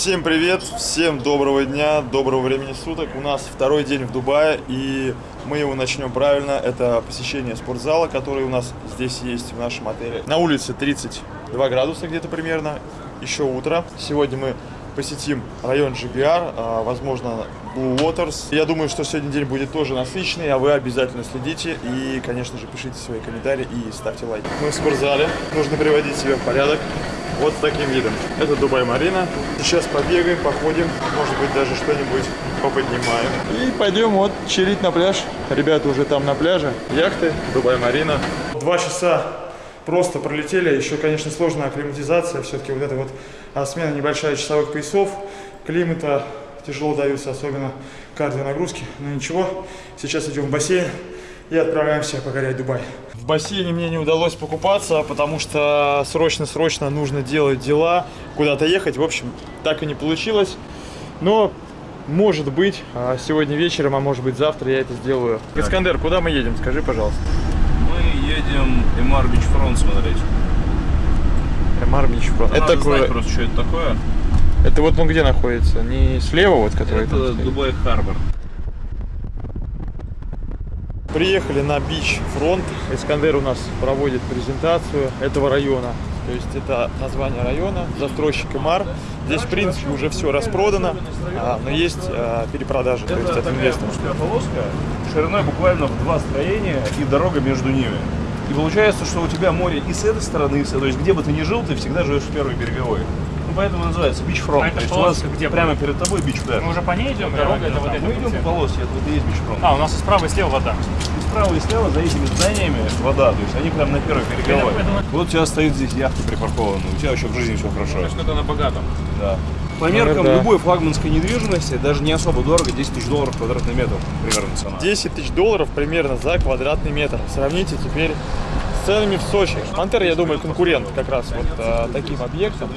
Всем привет, всем доброго дня, доброго времени суток. У нас второй день в Дубае, и мы его начнем правильно. Это посещение спортзала, который у нас здесь есть в нашем отеле. На улице 32 градуса где-то примерно, еще утро. Сегодня мы посетим район GBR, а, возможно, Blue Waters. Я думаю, что сегодня день будет тоже насыщенный, а вы обязательно следите и, конечно же, пишите свои комментарии и ставьте лайк. Мы в спортзале, нужно приводить себя в порядок вот с таким видом. Это Дубай Марина. Сейчас побегаем, походим, может быть даже что-нибудь поподнимаем. И пойдем вот чилить на пляж. Ребята уже там на пляже. Яхты, Дубай Марина. Два часа просто пролетели. Еще, конечно, сложная акклиматизация. Все-таки вот эта вот а, смена небольшая часовых поясов. Климата тяжело даются, особенно кардионагрузки. Но ничего, сейчас идем в бассейн и отправляемся покорять Дубай. В бассейне мне не удалось покупаться, потому что срочно-срочно нужно делать дела, куда-то ехать. В общем, так и не получилось. Но, может быть, а, сегодня вечером, а может быть завтра я это сделаю. Искандер, куда мы едем? Скажи, пожалуйста. Едем Emaar Beachfront смотреть. Emaar Beachfront. Это такое... знать просто, что это такое. Это вот он где находится? Не слева вот, который Это Dubai Harbour. Приехали на Бич Фронт. Искандер у нас проводит презентацию этого района. То есть это название района, застройщик Имар. Здесь, в принципе, уже все распродано, а, но есть а, перепродажи, то есть это инвесторская полоска шириной буквально в два строения и дорога между ними. И получается, что у тебя море и с этой стороны, и с этой. То есть где бы ты ни жил, ты всегда живешь в первой береговой. Ну, поэтому называется бичфронт. А То есть у вас где прямо перед тобой бич пляж. Мы уже по ней идем? Дорога это вот Мы идем по полосе, это вот и есть бичфронт. А, у нас и справа, и слева вода. И справа и слева за этими зданиями вода, то есть они прям на первой береговой. Вот у тебя стоит здесь яхта припаркована, у тебя вообще в жизни все хорошо. То это на богатом. Да. По меркам да. любой флагманской недвижимости, даже не особо дорого, 10 тысяч долларов квадратный метр примерно цена. 10 тысяч долларов примерно за квадратный метр. Сравните теперь с ценами в Сочи. Монтер, я думаю, конкурент как раз вот а, таким объектом.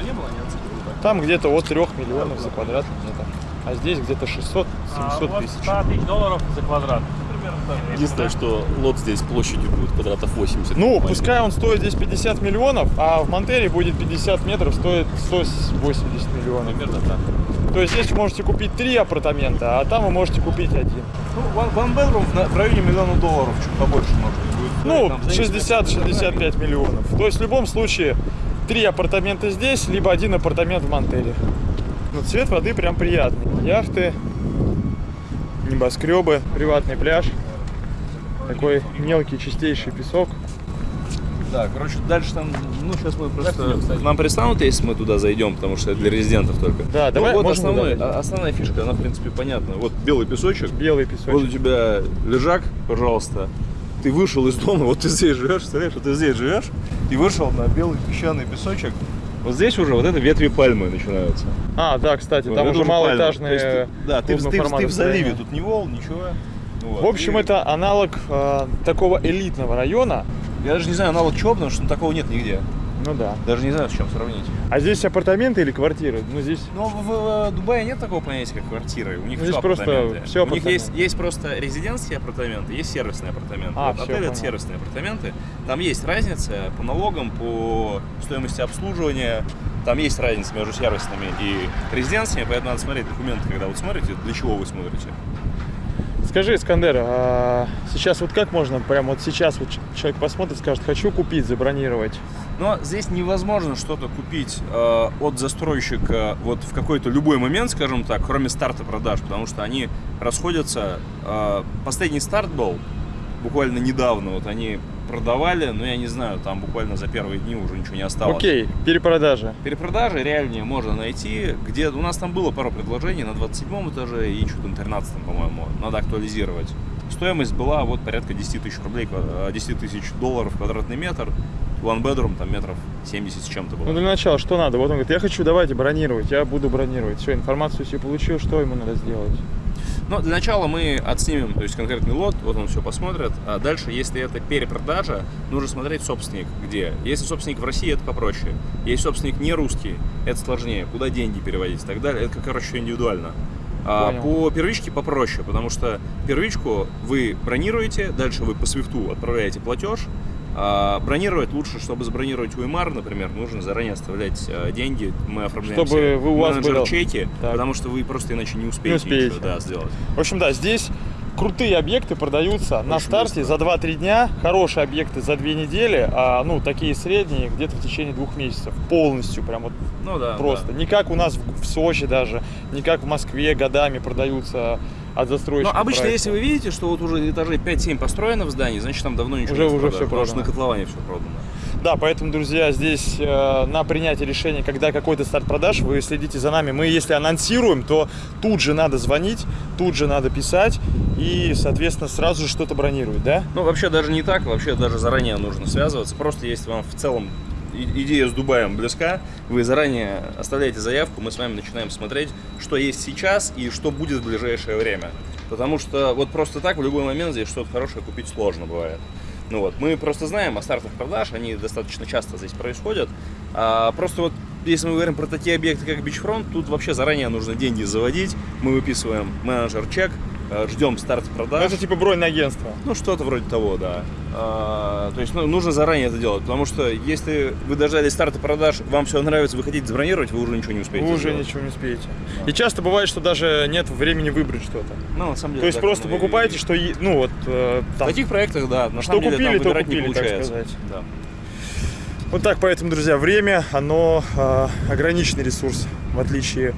Там где-то от 3 миллионов за квадратный метр. А здесь где-то 600-700 А вот тысяч. 100 тысяч долларов за квадрат. Единственное, что лот здесь площадью будет квадратов 80. Ну, Маленький. пускай он стоит здесь 50 миллионов, а в Монтере будет 50 метров, стоит 180 миллионов. Примерно так. То есть здесь вы можете купить три апартамента, а там вы можете купить один. Ну, one, bedroom в, районе миллиона долларов, чуть побольше может быть. будет. Ну, Там, в зависимости от 60-65 миллионов. То есть в любом случае три апартамента здесь, либо один апартамент в Монтере. Но цвет воды прям приятный. Яхты, небоскребы, приватный пляж. Такой мелкий чистейший песок. Да, короче, дальше там, ну, сейчас мы просто... Нам пристанут, если мы туда зайдем, потому что это для резидентов только. Да, Ну, давай, вот основной- а- основная фишка, она, в принципе, понятна. Вот белый песочек, Белый вот у песочек. тебя лежак, пожалуйста. Ты вышел из дома, вот ты здесь живешь, представляешь, вот ты здесь живешь, и вышел на белый песчаный песочек. Вот здесь уже вот это ветви пальмы начинаются. А, да, кстати, Вот там уже малоэтажные. Есть Да, ты, в- ты ты в заливе, тут не вол, ничего. Вот. В общем, И это аналог э, такого элитного района. Я даже не знаю аналог чего, потому что ну, такого нет нигде. Ну да. Даже не знаю, с чем сравнить. А здесь апартаменты или квартиры? Ну здесь Но в, в, Дубае нет такого понятия, как квартиры. У них Здесь все просто апартаменты. всё У них есть, есть просто резидентские апартаменты, есть сервисные апартаменты. А, вот всё, отель это сервисные апартаменты. Там есть разница по налогам, по стоимости обслуживания. Там есть разница между сервисными и резиденциями, поэтому надо смотреть документы, когда вы смотрите, для чего вы смотрите. Скажи, Искандер, а сейчас вот как можно, прям вот сейчас вот человек посмотрит, скажет, хочу купить, забронировать. Но здесь невозможно что-то купить э, от застройщика вот в какой-то любой момент, скажем так, кроме старта продаж, потому что они расходятся. Э, последний старт был буквально недавно, вот они продавали, но я не знаю, там буквально за первые дни уже ничего не осталось. Окей, перепродажа. Перепродажи реальнее можно найти, где у нас там было пару предложений на 27 этаже и что-то на 13, по-моему, надо актуализировать. Стоимость была вот порядка 10 тысяч рублей, ква- э, 10 тысяч долларов квадратный метр, one bedroom там метров 70 с чем-то было. Ну для начала, что надо? Вот он говорит, я хочу, давайте бронировать, я буду бронировать. Все, информацию себе получил, что ему надо сделать? Но для начала мы отснимем, то есть конкретный лот, вот он все посмотрит. А дальше, если это перепродажа, нужно смотреть собственник где. Если собственник в России, это попроще. Если собственник не русский, это сложнее. Куда деньги переводить и так далее, это, короче, индивидуально. А Понял. по первичке попроще, потому что первичку вы бронируете, дальше вы по свифту отправляете платеж, бронировать лучше, чтобы забронировать Уймар, например, нужно заранее оставлять а, деньги. Мы оформляем Чтобы вы- у вас менеджер было- чеки, Так. потому что вы просто иначе не успеете, успеете. ничего, да, сделать. В общем, да, здесь крутые объекты продаются на Очень старте быстро. за 2-3 дня, хорошие объекты за 2 недели, а ну такие средние где-то в течение двух месяцев. Полностью, прям вот Ну да. просто. да. Не как у нас в, в Сочи даже, не как в Москве годами продаются от Но застройщика. обычно, проекта. если вы видите, что вот уже этажей 5-7 построено в здании, значит там давно ничего Уже- не уже продаже, всё потому что продано. на котловане все продано. Да, поэтому, друзья, здесь э, на принятие решения, когда какой-то старт продаж, вы следите за нами. Мы, если анонсируем, то тут же надо звонить, тут же надо писать и, соответственно, сразу же что-то бронировать, да? Ну, вообще даже не так, вообще даже заранее нужно связываться. Просто если вам в целом идея с Дубаем близка, вы заранее оставляете заявку, мы с вами начинаем смотреть, что есть сейчас и что будет в ближайшее время. Потому что вот просто так в любой момент здесь что-то хорошее купить сложно бывает. Ну вот, мы просто знаем о стартах продаж, они достаточно часто здесь происходят. А просто вот если мы говорим про такие объекты, как Бичфронт, тут вообще заранее нужно деньги заводить. Мы выписываем менеджер чек, э, ждем старт Ну, продаж. Это типа бронь на агентство. Ну, что-то вроде того, да. А, то есть ну, нужно заранее это делать, потому что если вы дождались старта продаж, вам все нравится, вы хотите забронировать, вы уже ничего не успеете. Вы уже сделать. ничего не успеете. И часто бывает, что даже нет времени выбрать что-то. Ну, на самом деле. То есть так просто и- покупаете, что, е- ну вот, э, В там, таких проектах, да, на Что деле купили, там то купили, не так получается. сказать. Да. Вот так, поэтому, друзья, время, оно э, ограниченный ресурс, в отличие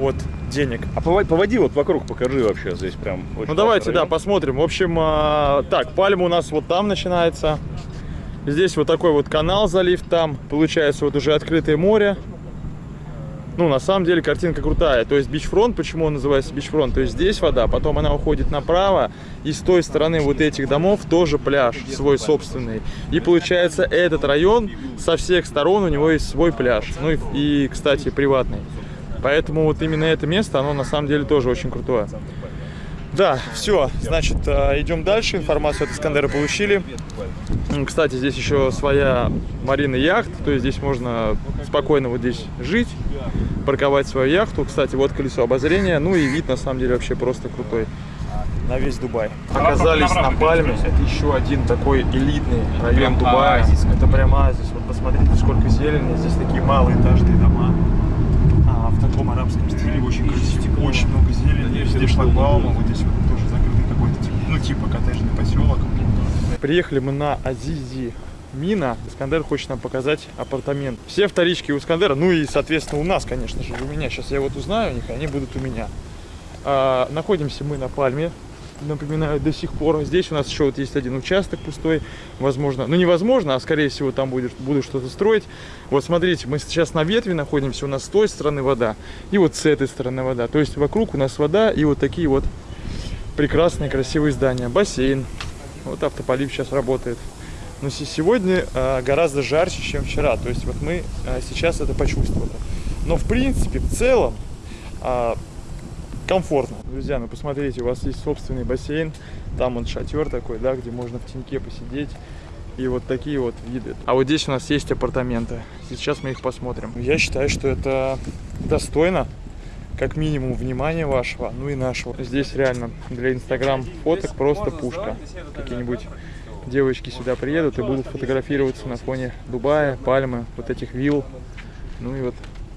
от денег. А поводи, вот вокруг, покажи вообще здесь прям. Ну давайте, классный да, район. посмотрим. В общем, а, так, пальма у нас вот там начинается. Здесь вот такой вот канал, залив там. Получается вот уже открытое море. Ну, на самом деле картинка крутая. То есть бичфронт, почему он называется бичфронт? То есть здесь вода, потом она уходит направо, и с той стороны вот этих домов тоже пляж свой собственный. И получается этот район со всех сторон у него есть свой пляж. Ну и, и кстати, приватный. Поэтому вот именно это место, оно на самом деле тоже очень крутое. Да, все, значит, э, идем дальше. Информацию от Искандера получили. Кстати, здесь еще своя марина яхт, то есть здесь можно спокойно вот здесь жить, парковать свою яхту. Кстати, вот колесо обозрения, ну и вид на самом деле вообще просто крутой на весь Дубай. Оказались на Пальме, это еще один такой элитный район Дубая. Это прям оазис. Вот посмотрите, сколько зелени, здесь такие малоэтажные дома. В таком арабском стиле, очень красиво, очень много зелени, везде шлагбаумы, вот здесь вот тоже закрытый какой-то, тип- ну типа коттеджный поселок. Приехали мы на Азизи Мина. Искандер хочет нам показать апартамент. Все вторички у Искандера, ну и, соответственно, у нас, конечно же, у меня. Сейчас я вот узнаю у них, они будут у меня. А, находимся мы на Пальме, напоминаю, до сих пор. Здесь у нас еще вот есть один участок пустой, возможно, ну невозможно, а скорее всего там будет, буду что-то строить. Вот смотрите, мы сейчас на ветви находимся, у нас с той стороны вода, и вот с этой стороны вода. То есть вокруг у нас вода и вот такие вот прекрасные, красивые здания. Бассейн, вот автополив сейчас работает. Но се- сегодня а, гораздо жарче, чем вчера. То есть вот мы а, сейчас это почувствовали. Но в принципе, в целом, а, комфортно. Друзья, ну посмотрите, у вас есть собственный бассейн. Там он шатер такой, да, где можно в теньке посидеть. И вот такие вот виды. А вот здесь у нас есть апартаменты. Сейчас мы их посмотрим. Я считаю, что это достойно как минимум внимания вашего, ну и нашего. Здесь реально для инстаграм фоток просто пушка. Какие-нибудь девочки сюда приедут и будут фотографироваться на фоне Дубая, Пальмы, вот этих вилл. Ну и вот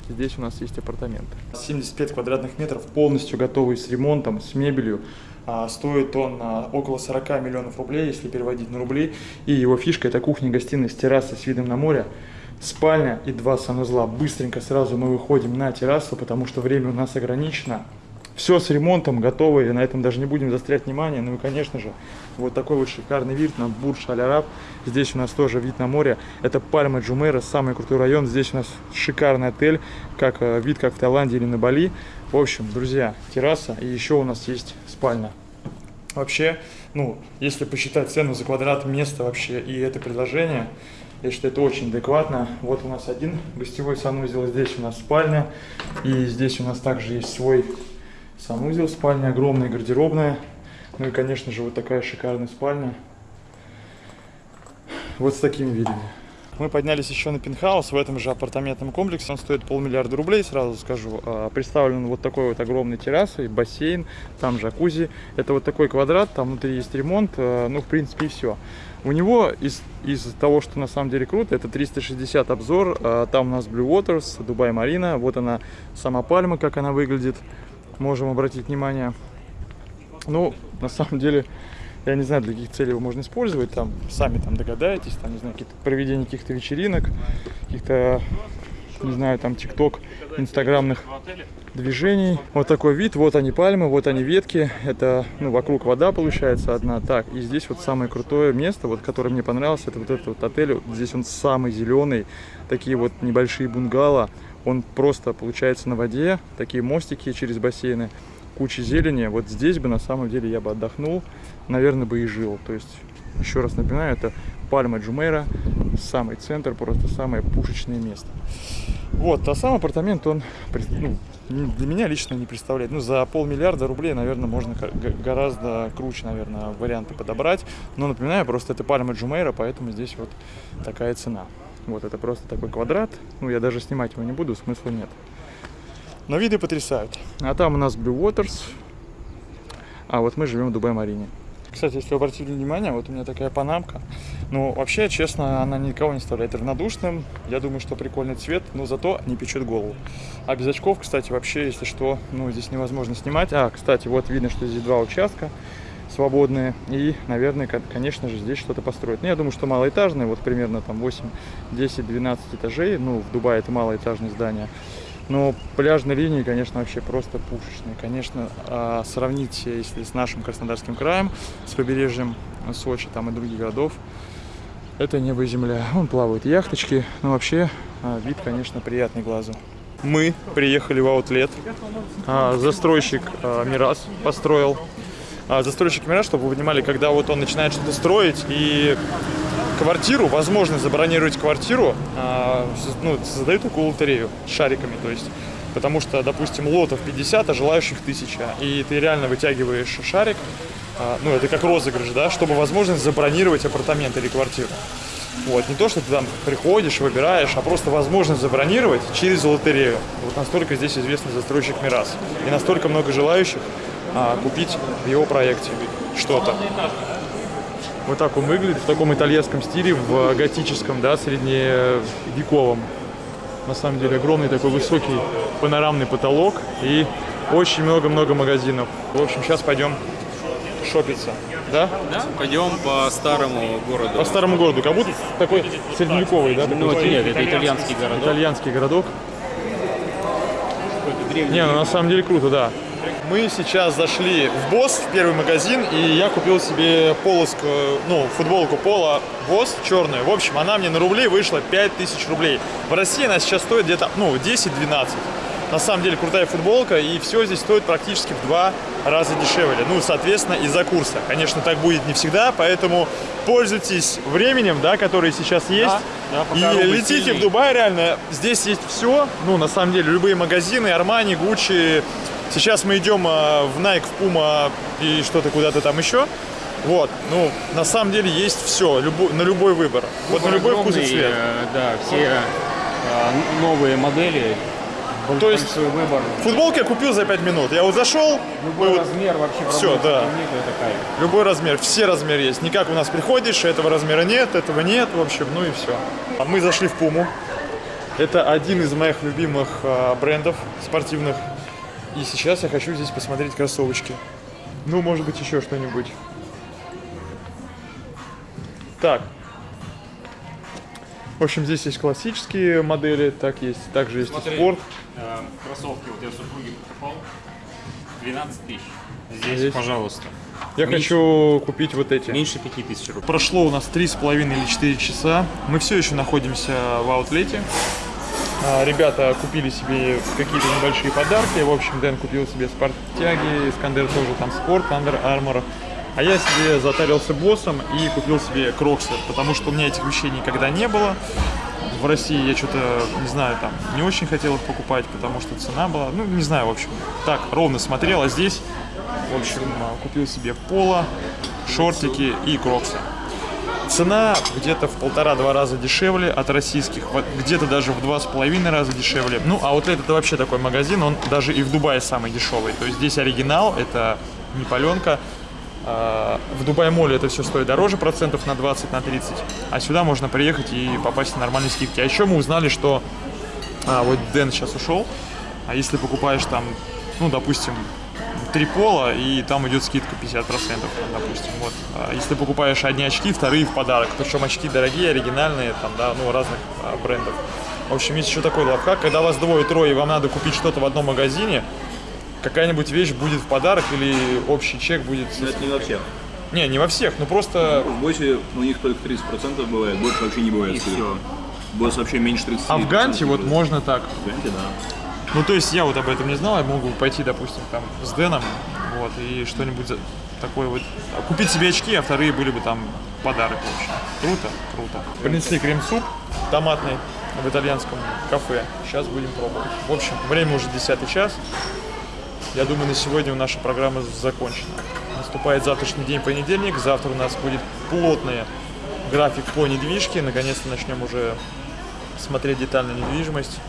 здесь у нас есть апартаменты. 75 квадратных метров, полностью готовый с ремонтом, с мебелью. А, Стоит он а, около 40 миллионов рублей, если переводить на рубли. И его фишка это кухня-гостиная с террасой с видом на море. Спальня и два санузла. Быстренько сразу мы выходим на террасу, потому что время у нас ограничено. Все с ремонтом, готово, и на этом даже не будем застрять внимание. Ну и, конечно же, вот такой вот шикарный вид на Бурдж Аль Араб. Здесь у нас тоже вид на море. Это Пальма Джумейра, самый крутой район. Здесь у нас шикарный отель, как э, вид как в Таиланде или на Бали. В общем, друзья, терраса и еще у нас есть спальня. Вообще, ну, если посчитать цену за квадрат места вообще и это предложение, я считаю, это очень адекватно. Вот у нас один гостевой санузел, здесь у нас спальня, и здесь у нас также есть свой санузел, спальня огромная, гардеробная. Ну и, конечно же, вот такая шикарная спальня. Вот с такими видами. Мы поднялись еще на пентхаус в этом же апартаментном комплексе. Он стоит полмиллиарда рублей, сразу скажу. А, Представлен вот такой вот огромной террасой, бассейн, там джакузи. Это вот такой квадрат, там внутри есть ремонт. а, Ну, в принципе, и все. У него из, из того, что на самом деле круто, это 360 обзор. А, Там у нас Blue Waters, Дубай Марина. Вот она, сама пальма, как она выглядит. Можем обратить внимание. Ну, на самом деле, я не знаю, для каких целей его можно использовать. Там сами там догадаетесь, там, не знаю, какие-то проведение каких-то вечеринок, каких-то, не знаю, там, тикток, инстаграмных движений. Вот такой вид, вот они пальмы, вот они ветки. Это, ну, вокруг вода получается одна. Так, и здесь вот самое крутое место, вот, которое мне понравилось, это вот этот вот отель. Вот здесь он самый зеленый, такие вот небольшие бунгало. Он просто получается на воде, такие мостики через бассейны, куча зелени. Вот здесь бы на самом деле я бы отдохнул, наверное, бы и жил. То есть, еще раз напоминаю, это Пальма Джумейра, самый центр, просто самое пушечное место. Вот, а сам апартамент, он ну, для меня лично не представляет. Ну, за полмиллиарда рублей, наверное, можно гораздо круче, наверное, варианты подобрать. Но напоминаю, просто это Пальма Джумейра, поэтому здесь вот такая цена. Вот, это просто такой квадрат. Ну, я даже снимать его не буду, смысла нет. Но виды потрясают. А там у нас Blue Waters. А вот мы живем в Дубай-Марине. Кстати, если вы обратили внимание, вот у меня такая панамка. Ну, вообще, честно, она никого не оставляет равнодушным. Я думаю, что прикольный цвет, но зато не печет голову. А без очков, кстати, вообще, если что, ну, здесь невозможно снимать. А, кстати, вот видно, что здесь два участка свободные. И, наверное, кон- конечно же, здесь что-то построят. Ну, я думаю, что малоэтажные, вот примерно там 8, 10, 12 этажей. Ну, в Дубае это малоэтажные здания. Но пляжные линии, конечно, вообще просто пушечные. Конечно, а, сравнить, если с нашим Краснодарским краем, с побережьем Сочи там и других городов, это небо и земля. Вон плавают яхточки, но вообще а, вид, конечно, приятный глазу. Мы приехали в аутлет. Застройщик а, Мирас построил. А, Застройщик Мирас, чтобы вы понимали, когда вот он начинает что-то строить и квартиру, возможность забронировать квартиру, а, ну, создают такую лотерею с шариками, то есть, потому что, допустим, лотов 50, а желающих 1000, и ты реально вытягиваешь шарик, а, ну, это как розыгрыш, да, чтобы возможность забронировать апартамент или квартиру. Вот, не то, что ты там приходишь, выбираешь, а просто возможность забронировать через лотерею. Вот настолько здесь известный застройщик Мирас. И настолько много желающих а, купить в его проекте что-то. Вот так он выглядит, в таком итальянском стиле, в готическом, да, средневековом. На самом деле огромный такой высокий панорамный потолок и очень много-много магазинов. В общем, сейчас пойдем шопиться, да? Да, пойдем по старому городу. По старому городу, как будто такой средневековый, да? Ну, такой нет, это итальянский городок. итальянский городок. Не, ну на самом деле круто, да. Мы сейчас зашли в Босс, в первый магазин, и я купил себе полоску, ну, футболку Пола Босс черную. В общем, она мне на рубли вышла 5000 рублей. В России она сейчас стоит где-то, ну, 10-12. На самом деле крутая футболка, и все здесь стоит практически в два раза дешевле. Ну, соответственно, из-за курса. Конечно, так будет не всегда, поэтому пользуйтесь временем, да, который сейчас есть. да, и пока рубль летите сильный. в Дубай, реально. Здесь есть все. Ну, на самом деле, любые магазины, Армани, Гуччи. Сейчас мы идем а, в Nike, в Puma и что-то куда-то там еще. Вот, ну, на самом деле есть все, на любой выбор. Вот на любой вкус и цвет. э, Да, все э, новые модели. То есть большой выбор. футболки я купил за 5 минут. Я вот зашел, Любой вот- размер вообще проблем да. нету, это кайф. любой размер, все размеры есть. Не как у нас приходишь, этого размера нет, этого нет, в общем, ну и все. Мы зашли в Пуму. Это один из моих любимых а, брендов спортивных. И сейчас я хочу здесь посмотреть кроссовочки. Ну, может быть, еще что-нибудь. Так. В общем, здесь есть классические модели, так есть, также есть и Смотри. спорт. Э, Кроссовки вот я супруге покупал. 12 тысяч. Здесь, Здесь? пожалуйста. Я Меньше- хочу купить вот эти. Меньше 5 тысяч рублей. Прошло у нас три с половиной или 4 часа. Мы все еще находимся в аутлете. А, Ребята купили себе какие-то небольшие подарки. В общем, Дэн купил себе спорттяги, Искандер тоже там спорт, Under Armour. А я себе затарился боссом и купил себе кроксы, потому что у меня этих вещей никогда не было. В России я что-то, не знаю, там не очень хотел их покупать, потому что цена была, ну, не знаю, в общем, так, ровно смотрел, а здесь, в общем, а, купил себе поло, шортики и кроксы. Цена где-то в полтора-два раза дешевле от российских, где-то даже в два с половиной раза дешевле. Ну, а вот это вообще такой магазин, он даже и в Дубае самый дешевый. То есть здесь оригинал, это не паленка, А, В Дубай-моле это все стоит дороже процентов на 20, на 30. А сюда можно приехать и попасть на нормальные скидки. А еще мы узнали, что а, вот Дэн сейчас ушел. А если покупаешь там, ну, допустим, три пола, и там идет скидка 50%, допустим. Вот. А если покупаешь одни очки, вторые в подарок. Причем очки дорогие, оригинальные, там, да, ну, разных а, брендов. В общем, есть еще такой лайфхак, когда вас двое-трое, и вам надо купить что-то в одном магазине, какая-нибудь вещь будет в подарок или общий чек будет... Но это не во всех. Не, не во всех, ну просто... В Босе у них только 30% бывает, больше вообще не бывает. И все. Босс вообще меньше 30%. А в Ганте вот можно так. В Ганте, да. Ну, то есть я вот об этом не знал, я мог бы пойти, допустим, там с Дэном, вот, и что-нибудь такое вот, купить себе очки, а вторые были бы там подарок, в общем. Круто, круто. Принесли крем-суп томатный в итальянском кафе. Сейчас будем пробовать. В общем, время уже 10 час. Я думаю, на сегодня наша программа закончена. Наступает завтрашний день, понедельник. Завтра у нас будет плотный график по недвижке. Наконец-то начнем уже смотреть детальную недвижимость.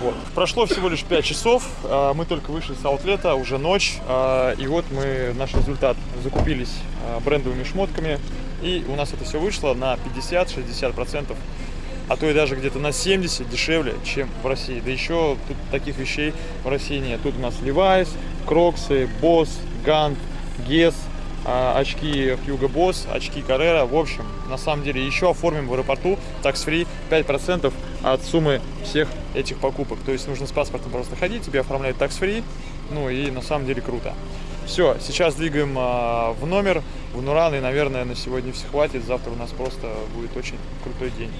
Вот. Прошло всего лишь 5 часов, а, мы только вышли с аутлета, уже ночь, а, и вот мы, наш результат, закупились а, брендовыми шмотками, и у нас это все вышло на 50-60%, а то и даже где-то на 70 дешевле, чем в России. Да еще тут таких вещей в России нет. Тут у нас Levi's, Boss, Гант, Guess, а, очки Hugo Boss, очки Carrera. В общем, на самом деле еще оформим в аэропорту tax-free 5% от суммы всех этих покупок. То есть нужно с паспортом просто ходить, тебе оформляют tax-free. Ну и на самом деле круто. Все, сейчас двигаем а, в номер, в Нуран, и, наверное, на сегодня все хватит. Завтра у нас просто будет очень крутой день.